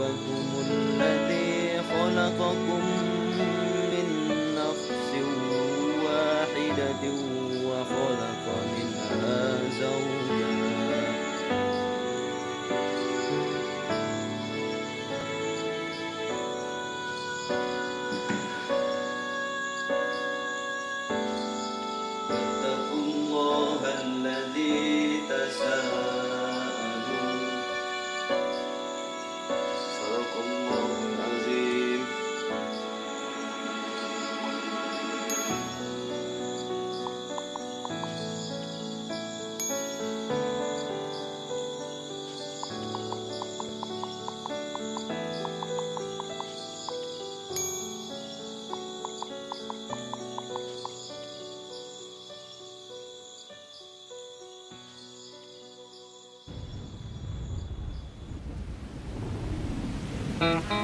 ربكم الذي خلقكم Mak,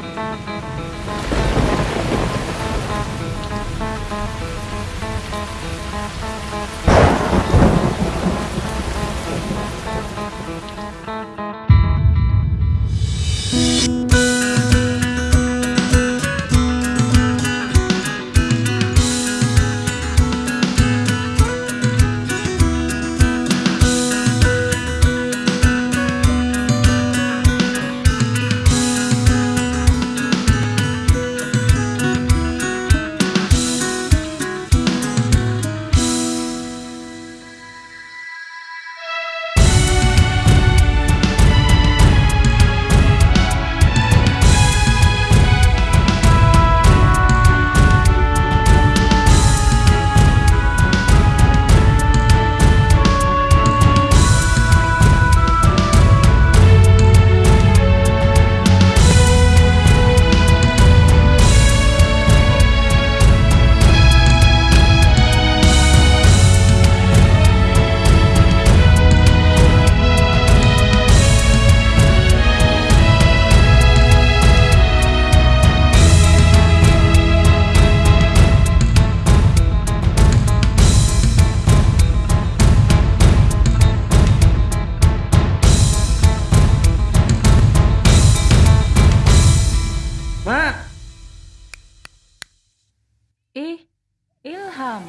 Ilham.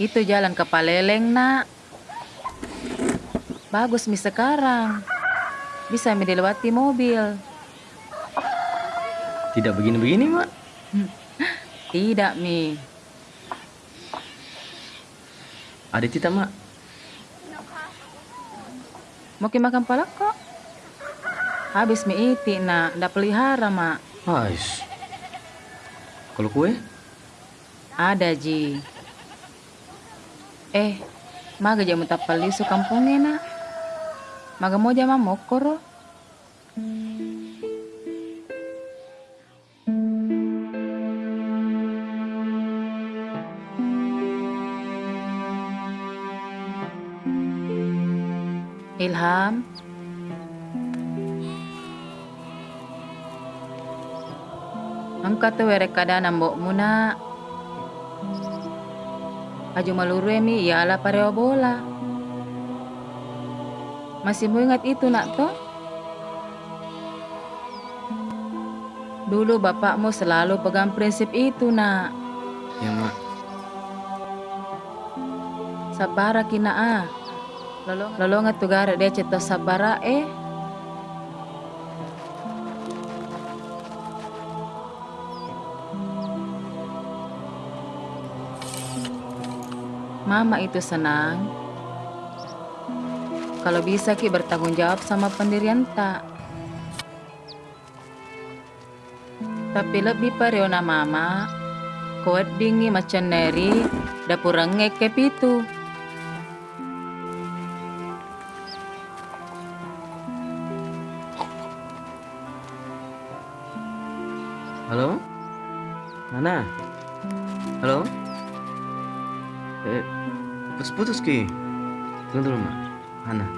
Itu jalan ke Paleleng, nak. Bagus mi sekarang. Bisa mi dilewati mobil. Tidak begini-begini, Mak. Tidak, Mi. Ada tita, Mak. Mau makan palak kok? Habis mi iti, nak. Ndak pelihara, mak. Ais. Kalau kue? Ada, Ji. Eh, maga jamu tapal lisu kampungnya, nak. Maga mau jama mokoro. Ilham. Angkat tu were kada nambok muna. Aju maluru mi ya pareo bola. Masih mau ingat itu nak toh? Dulu bapakmu selalu pegang prinsip itu nak. Ya, Mak. Sabara kina ah. Lolo lolo ngatugara dia cita sabara eh. Mama itu senang kalau bisa ki bertanggung jawab sama pendirian tak. Tapi lebih pariona mama, kuat dingi macam neri, dapur rengek ke Halo? Mana? Halo? Eh, putus-putus ki. Tunggu dulu, Mak. Mana?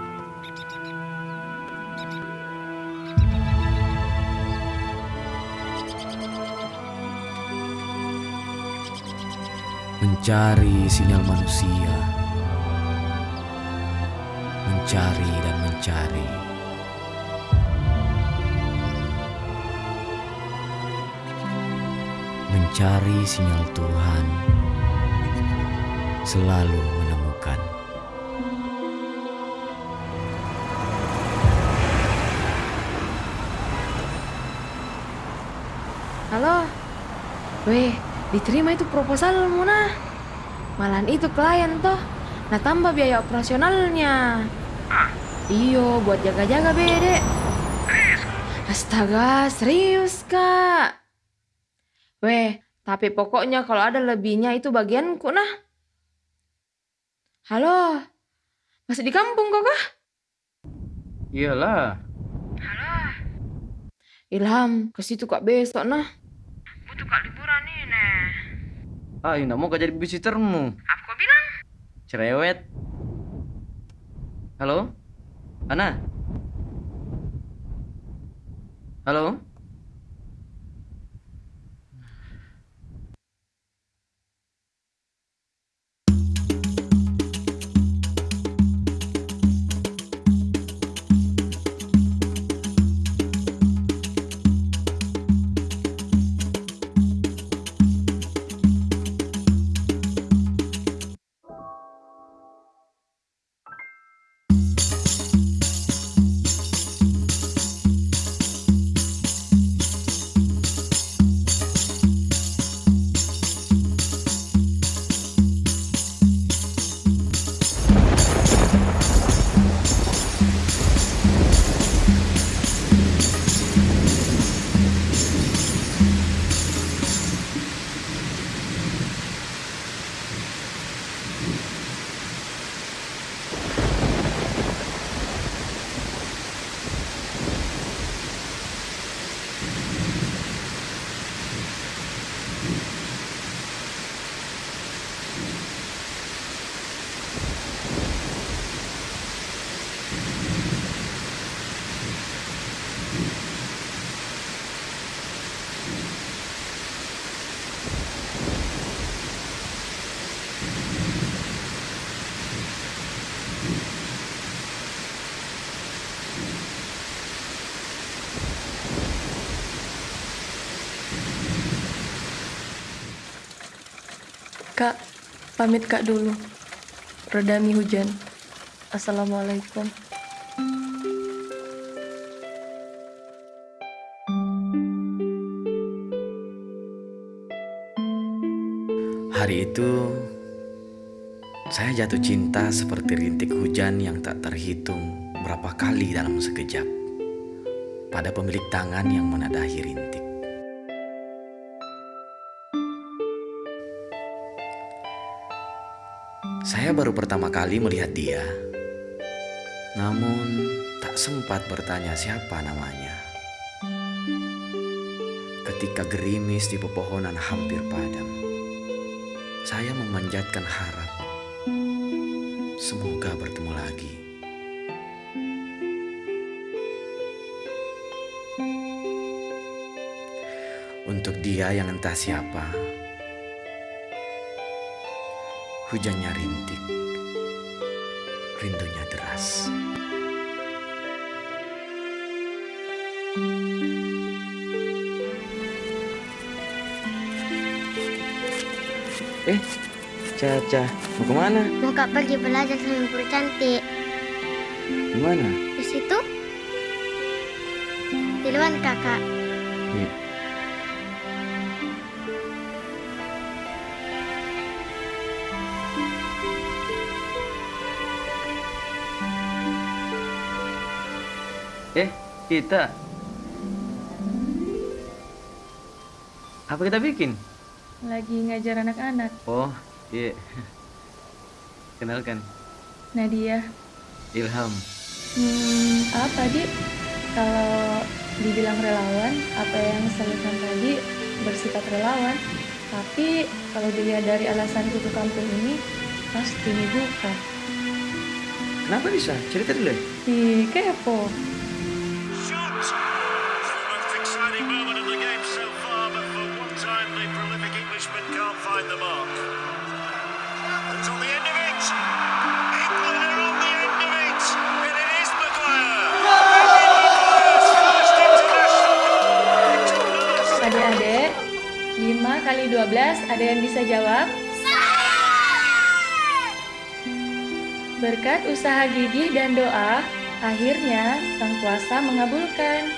mencari sinyal manusia, mencari dan mencari. Mencari sinyal Tuhan, selalu menemukan. Halo. Weh, diterima itu proposal Muna. Malahan itu klien toh. Nah tambah biaya operasionalnya. Iyo, buat jaga-jaga bede. Astaga, serius kak. Weh, tapi pokoknya kalau ada lebihnya itu bagianku nah. Halo, masih di kampung kok kah? Iyalah. Ilham, ke situ kak besok nah. Butuh kak liburan nih, Nek. Ah, nggak mau kau jadi visitermu. Apa kau bilang? Cerewet. Halo? Ana? Halo? Kak, pamit kak dulu. Redami hujan. Assalamualaikum. Hari itu saya jatuh cinta seperti rintik hujan yang tak terhitung berapa kali dalam sekejap pada pemilik tangan yang menadahi rintik. Saya baru pertama kali melihat dia, namun tak sempat bertanya siapa namanya. Ketika gerimis di pepohonan hampir padam, saya memanjatkan harap. Semoga bertemu lagi. Untuk dia yang entah siapa, hujannya rintik, rindunya deras. Eh, Caca, mau ke mana? Mau kak pergi belajar sama guru cantik. Gimana? Di situ? Di luar kakak. Eh, kita. Apa kita bikin? Lagi ngajar anak-anak. Oh, iya. Kenalkan, Nadia. Ilham. Hmm, apa, Dik? Kalau dibilang relawan, apa yang saya lihat tadi bersifat relawan. Tapi kalau dilihat dari alasan ke kampung ini, pasti bukan. Kenapa bisa? Cerita dulu ya. Ih, kepo. 5 kali 12 ada yang bisa jawab? Berkat usaha gigih dan doa, akhirnya sang kuasa mengabulkan.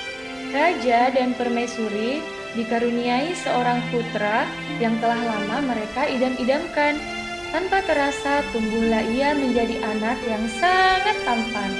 Raja dan permaisuri dikaruniai seorang putra yang telah lama mereka idam-idamkan. Tanpa terasa tumbuhlah ia menjadi anak yang sangat tampan.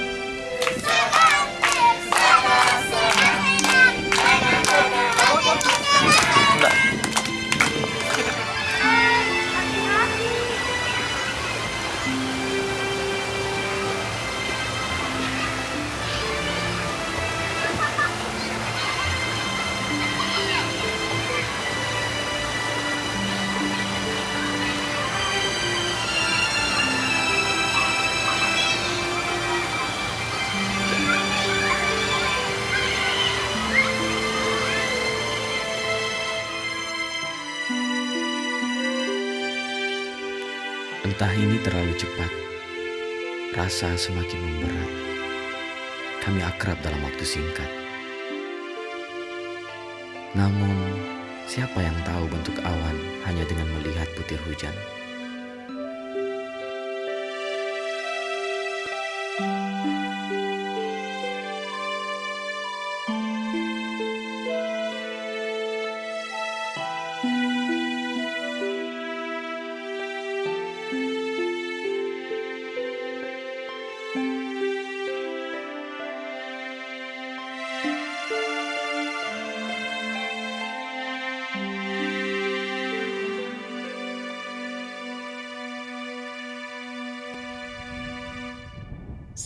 Entah ini terlalu cepat, rasa semakin memberat. Kami akrab dalam waktu singkat. Namun, siapa yang tahu bentuk awan hanya dengan melihat butir hujan?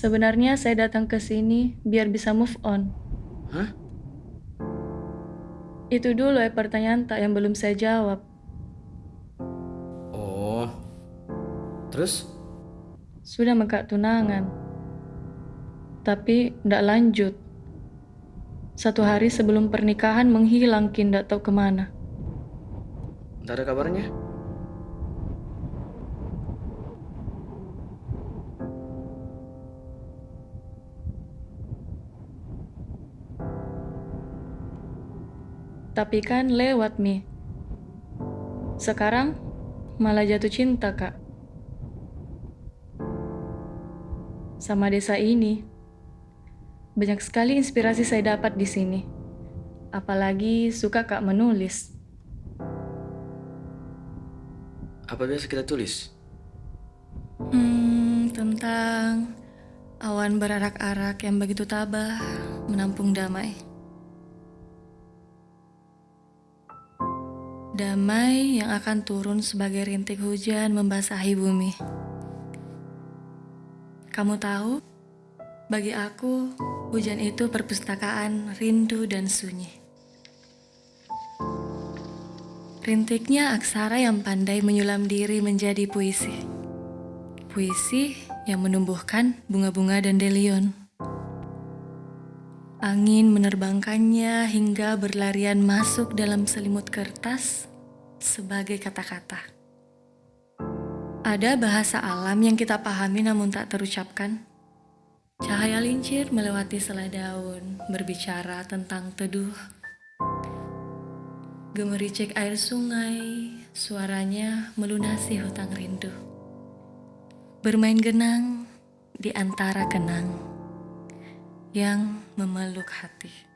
Sebenarnya saya datang ke sini biar bisa move on. Hah? Itu dulu ya pertanyaan tak yang belum saya jawab. Oh. Terus? Sudah mekak tunangan. Tapi ndak lanjut. Satu hari sebelum pernikahan menghilang kin ndak tahu ke mana. Nggak ada kabarnya? Tapi kan lewat mi. Sekarang malah jatuh cinta kak. Sama desa ini. Banyak sekali inspirasi saya dapat di sini. Apalagi suka kak menulis. Apa biasa kita tulis? Hmm, tentang awan berarak-arak yang begitu tabah menampung damai. Damai yang akan turun sebagai rintik hujan membasahi bumi. Kamu tahu, bagi aku, hujan itu perpustakaan rindu dan sunyi. Rintiknya aksara yang pandai menyulam diri menjadi puisi. Puisi yang menumbuhkan bunga-bunga dan delion. Angin menerbangkannya hingga berlarian masuk dalam selimut kertas sebagai kata-kata. Ada bahasa alam yang kita pahami namun tak terucapkan. Cahaya lincir melewati selai daun, berbicara tentang teduh. Gemericik air sungai, suaranya melunasi hutang rindu. Bermain genang di antara kenang yang memeluk hati.